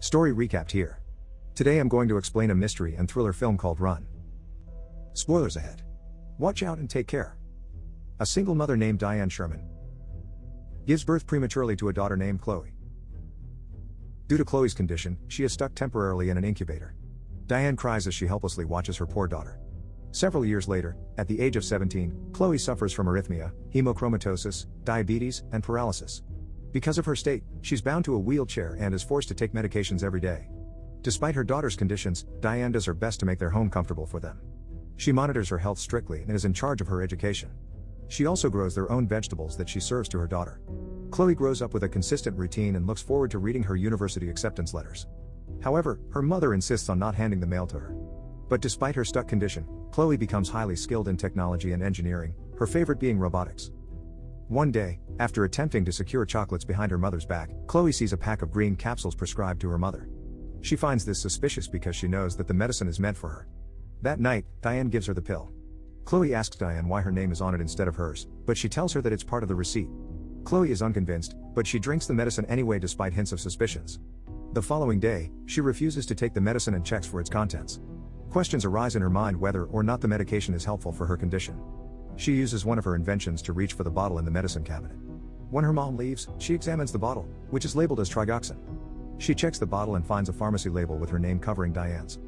Story recapped here. Today I'm going to explain a mystery and thriller film called Run. Spoilers ahead. Watch out and take care. A single mother named Diane Sherman gives birth prematurely to a daughter named Chloe. Due to Chloe's condition, she is stuck temporarily in an incubator. Diane cries as she helplessly watches her poor daughter. Several years later, at the age of 17, Chloe suffers from arrhythmia, hemochromatosis, diabetes, and paralysis. Because of her state, she's bound to a wheelchair and is forced to take medications every day. Despite her daughter's conditions, Diane does her best to make their home comfortable for them. She monitors her health strictly and is in charge of her education. She also grows their own vegetables that she serves to her daughter. Chloe grows up with a consistent routine and looks forward to reading her university acceptance letters. However, her mother insists on not handing the mail to her. But despite her stuck condition, Chloe becomes highly skilled in technology and engineering, her favorite being robotics. One day, after attempting to secure chocolates behind her mother's back, Chloe sees a pack of green capsules prescribed to her mother. She finds this suspicious because she knows that the medicine is meant for her. That night, Diane gives her the pill. Chloe asks Diane why her name is on it instead of hers, but she tells her that it's part of the receipt. Chloe is unconvinced, but she drinks the medicine anyway despite hints of suspicions. The following day, she refuses to take the medicine and checks for its contents. Questions arise in her mind whether or not the medication is helpful for her condition. She uses one of her inventions to reach for the bottle in the medicine cabinet. When her mom leaves, she examines the bottle, which is labeled as trigoxin. She checks the bottle and finds a pharmacy label with her name covering Diane's.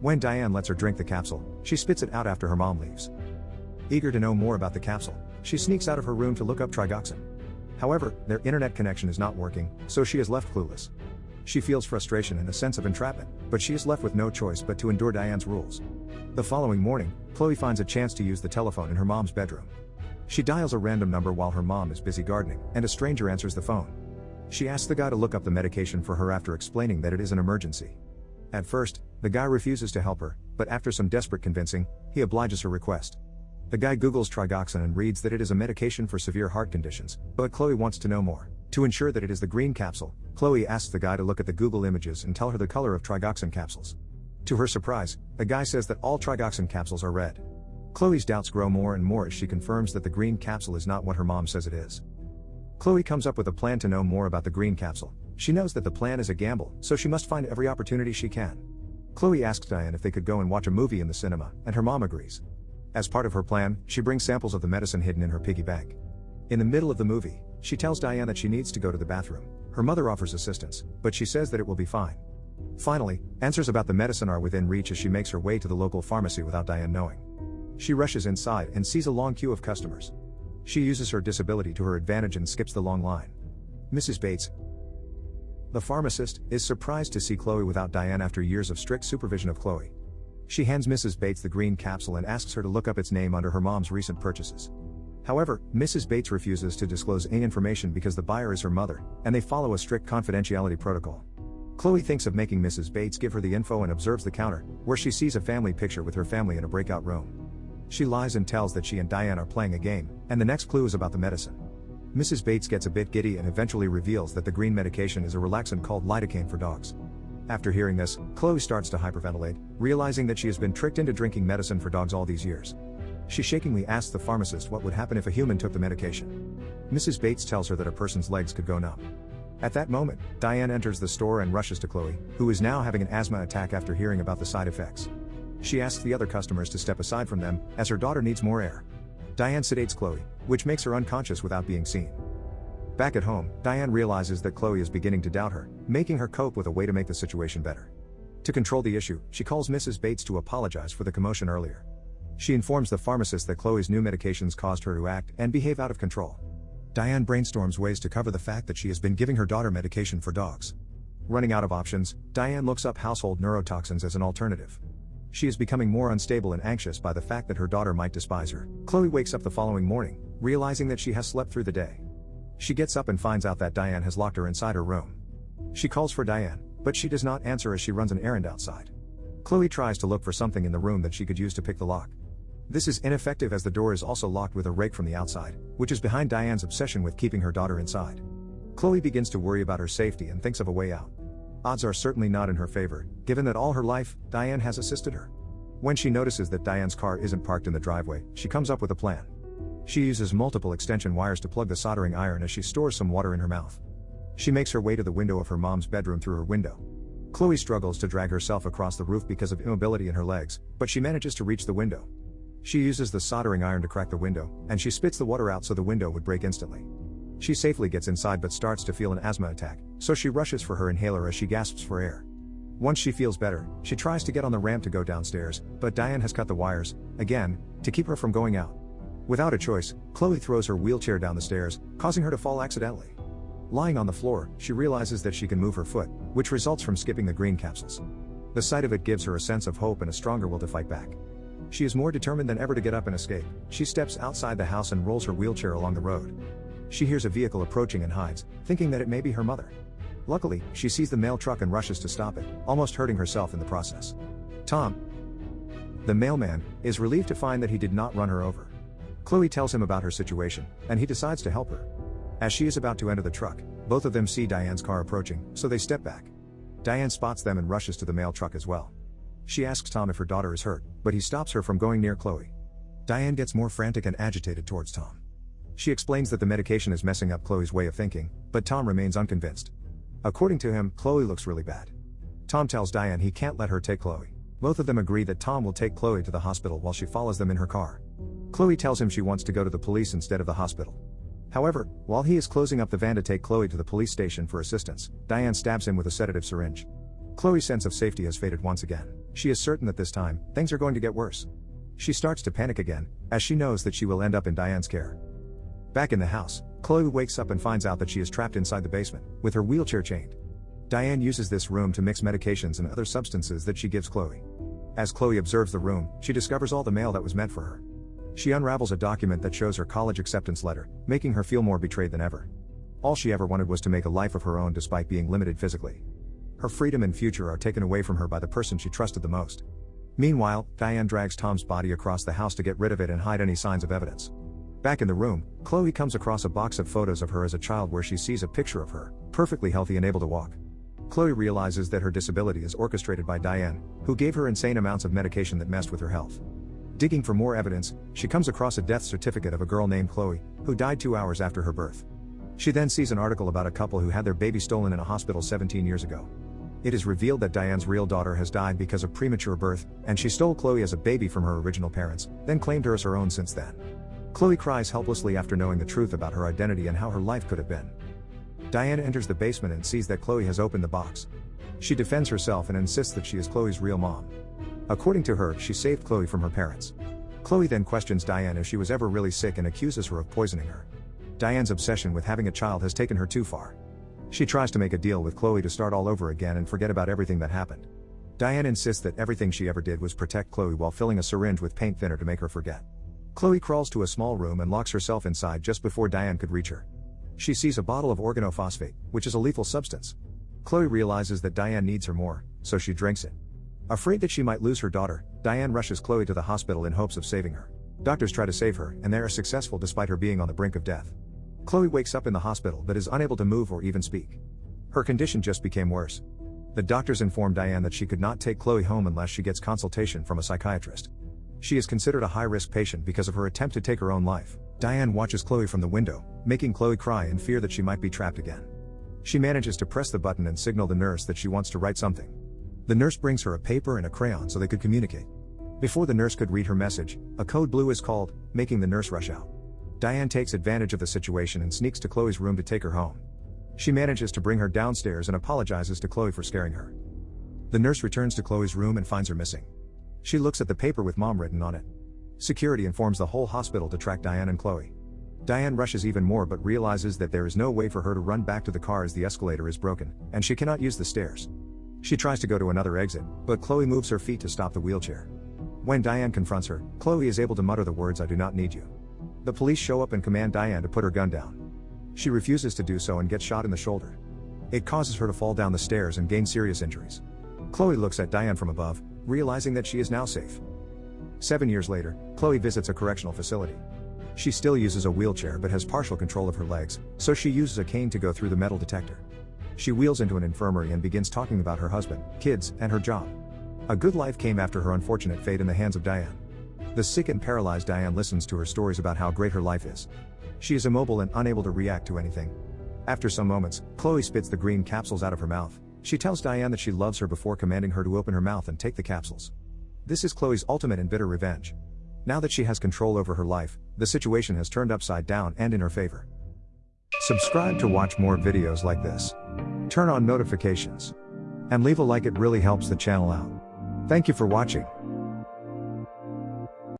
When Diane lets her drink the capsule, she spits it out after her mom leaves. Eager to know more about the capsule, she sneaks out of her room to look up trigoxin. However, their internet connection is not working, so she is left clueless. She feels frustration and a sense of entrapment, but she is left with no choice but to endure Diane's rules. The following morning, Chloe finds a chance to use the telephone in her mom's bedroom. She dials a random number while her mom is busy gardening, and a stranger answers the phone. She asks the guy to look up the medication for her after explaining that it is an emergency. At first, the guy refuses to help her, but after some desperate convincing, he obliges her request. The guy Googles trigoxin and reads that it is a medication for severe heart conditions, but Chloe wants to know more. To ensure that it is the green capsule, Chloe asks the guy to look at the Google images and tell her the color of trigoxin capsules. To her surprise, the guy says that all trigoxin capsules are red. Chloe's doubts grow more and more as she confirms that the green capsule is not what her mom says it is. Chloe comes up with a plan to know more about the green capsule. She knows that the plan is a gamble, so she must find every opportunity she can. Chloe asks Diane if they could go and watch a movie in the cinema, and her mom agrees. As part of her plan, she brings samples of the medicine hidden in her piggy bank. In the middle of the movie, she tells Diane that she needs to go to the bathroom. Her mother offers assistance, but she says that it will be fine. Finally, answers about the medicine are within reach as she makes her way to the local pharmacy without Diane knowing. She rushes inside and sees a long queue of customers. She uses her disability to her advantage and skips the long line. Mrs. Bates, the pharmacist, is surprised to see Chloe without Diane after years of strict supervision of Chloe. She hands Mrs. Bates the green capsule and asks her to look up its name under her mom's recent purchases. However, Mrs. Bates refuses to disclose any information because the buyer is her mother, and they follow a strict confidentiality protocol. Chloe thinks of making Mrs. Bates give her the info and observes the counter, where she sees a family picture with her family in a breakout room. She lies and tells that she and Diane are playing a game, and the next clue is about the medicine. Mrs. Bates gets a bit giddy and eventually reveals that the green medication is a relaxant called lidocaine for dogs. After hearing this, Chloe starts to hyperventilate, realizing that she has been tricked into drinking medicine for dogs all these years. She shakingly asks the pharmacist what would happen if a human took the medication. Mrs. Bates tells her that a person's legs could go numb. At that moment, Diane enters the store and rushes to Chloe, who is now having an asthma attack after hearing about the side effects. She asks the other customers to step aside from them, as her daughter needs more air. Diane sedates Chloe, which makes her unconscious without being seen. Back at home, Diane realizes that Chloe is beginning to doubt her, making her cope with a way to make the situation better. To control the issue, she calls Mrs. Bates to apologize for the commotion earlier. She informs the pharmacist that Chloe's new medications caused her to act and behave out of control. Diane brainstorms ways to cover the fact that she has been giving her daughter medication for dogs. Running out of options, Diane looks up household neurotoxins as an alternative. She is becoming more unstable and anxious by the fact that her daughter might despise her. Chloe wakes up the following morning, realizing that she has slept through the day. She gets up and finds out that Diane has locked her inside her room. She calls for Diane, but she does not answer as she runs an errand outside. Chloe tries to look for something in the room that she could use to pick the lock. This is ineffective as the door is also locked with a rake from the outside, which is behind Diane's obsession with keeping her daughter inside. Chloe begins to worry about her safety and thinks of a way out. Odds are certainly not in her favor, given that all her life, Diane has assisted her. When she notices that Diane's car isn't parked in the driveway, she comes up with a plan. She uses multiple extension wires to plug the soldering iron as she stores some water in her mouth. She makes her way to the window of her mom's bedroom through her window. Chloe struggles to drag herself across the roof because of immobility in her legs, but she manages to reach the window. She uses the soldering iron to crack the window, and she spits the water out so the window would break instantly. She safely gets inside but starts to feel an asthma attack, so she rushes for her inhaler as she gasps for air. Once she feels better, she tries to get on the ramp to go downstairs, but Diane has cut the wires, again, to keep her from going out. Without a choice, Chloe throws her wheelchair down the stairs, causing her to fall accidentally. Lying on the floor, she realizes that she can move her foot, which results from skipping the green capsules. The sight of it gives her a sense of hope and a stronger will to fight back. She is more determined than ever to get up and escape. She steps outside the house and rolls her wheelchair along the road. She hears a vehicle approaching and hides, thinking that it may be her mother. Luckily, she sees the mail truck and rushes to stop it, almost hurting herself in the process. Tom, the mailman, is relieved to find that he did not run her over. Chloe tells him about her situation, and he decides to help her. As she is about to enter the truck, both of them see Diane's car approaching, so they step back. Diane spots them and rushes to the mail truck as well. She asks Tom if her daughter is hurt, but he stops her from going near Chloe. Diane gets more frantic and agitated towards Tom. She explains that the medication is messing up Chloe's way of thinking, but Tom remains unconvinced. According to him, Chloe looks really bad. Tom tells Diane he can't let her take Chloe. Both of them agree that Tom will take Chloe to the hospital while she follows them in her car. Chloe tells him she wants to go to the police instead of the hospital. However, while he is closing up the van to take Chloe to the police station for assistance, Diane stabs him with a sedative syringe. Chloe's sense of safety has faded once again. She is certain that this time, things are going to get worse. She starts to panic again, as she knows that she will end up in Diane's care. Back in the house, Chloe wakes up and finds out that she is trapped inside the basement, with her wheelchair chained. Diane uses this room to mix medications and other substances that she gives Chloe. As Chloe observes the room, she discovers all the mail that was meant for her. She unravels a document that shows her college acceptance letter, making her feel more betrayed than ever. All she ever wanted was to make a life of her own despite being limited physically. Her freedom and future are taken away from her by the person she trusted the most. Meanwhile, Diane drags Tom's body across the house to get rid of it and hide any signs of evidence. Back in the room, Chloe comes across a box of photos of her as a child where she sees a picture of her, perfectly healthy and able to walk. Chloe realizes that her disability is orchestrated by Diane, who gave her insane amounts of medication that messed with her health. Digging for more evidence, she comes across a death certificate of a girl named Chloe, who died two hours after her birth. She then sees an article about a couple who had their baby stolen in a hospital 17 years ago. It is revealed that Diane's real daughter has died because of premature birth, and she stole Chloe as a baby from her original parents, then claimed her as her own since then. Chloe cries helplessly after knowing the truth about her identity and how her life could have been. Diane enters the basement and sees that Chloe has opened the box. She defends herself and insists that she is Chloe's real mom. According to her, she saved Chloe from her parents. Chloe then questions Diane if she was ever really sick and accuses her of poisoning her. Diane's obsession with having a child has taken her too far. She tries to make a deal with Chloe to start all over again and forget about everything that happened. Diane insists that everything she ever did was protect Chloe while filling a syringe with paint thinner to make her forget. Chloe crawls to a small room and locks herself inside just before Diane could reach her. She sees a bottle of organophosphate, which is a lethal substance. Chloe realizes that Diane needs her more, so she drinks it. Afraid that she might lose her daughter, Diane rushes Chloe to the hospital in hopes of saving her. Doctors try to save her, and they are successful despite her being on the brink of death. Chloe wakes up in the hospital but is unable to move or even speak. Her condition just became worse. The doctors inform Diane that she could not take Chloe home unless she gets consultation from a psychiatrist. She is considered a high risk patient because of her attempt to take her own life. Diane watches Chloe from the window, making Chloe cry in fear that she might be trapped again. She manages to press the button and signal the nurse that she wants to write something. The nurse brings her a paper and a crayon so they could communicate. Before the nurse could read her message, a code blue is called, making the nurse rush out. Diane takes advantage of the situation and sneaks to Chloe's room to take her home. She manages to bring her downstairs and apologizes to Chloe for scaring her. The nurse returns to Chloe's room and finds her missing. She looks at the paper with mom written on it. Security informs the whole hospital to track Diane and Chloe. Diane rushes even more but realizes that there is no way for her to run back to the car as the escalator is broken, and she cannot use the stairs. She tries to go to another exit, but Chloe moves her feet to stop the wheelchair. When Diane confronts her, Chloe is able to mutter the words I do not need you. The police show up and command Diane to put her gun down. She refuses to do so and gets shot in the shoulder. It causes her to fall down the stairs and gain serious injuries. Chloe looks at Diane from above, realizing that she is now safe. Seven years later, Chloe visits a correctional facility. She still uses a wheelchair but has partial control of her legs, so she uses a cane to go through the metal detector. She wheels into an infirmary and begins talking about her husband, kids, and her job. A good life came after her unfortunate fate in the hands of Diane. The sick and paralyzed Diane listens to her stories about how great her life is. She is immobile and unable to react to anything. After some moments, Chloe spits the green capsules out of her mouth, She tells Diane that she loves her before commanding her to open her mouth and take the capsules. This is Chloe's ultimate and bitter revenge. Now that she has control over her life, the situation has turned upside down and in her favor. Subscribe to watch more videos like this. Turn on notifications. And leave a like, it really helps the channel out. Thank you for watching.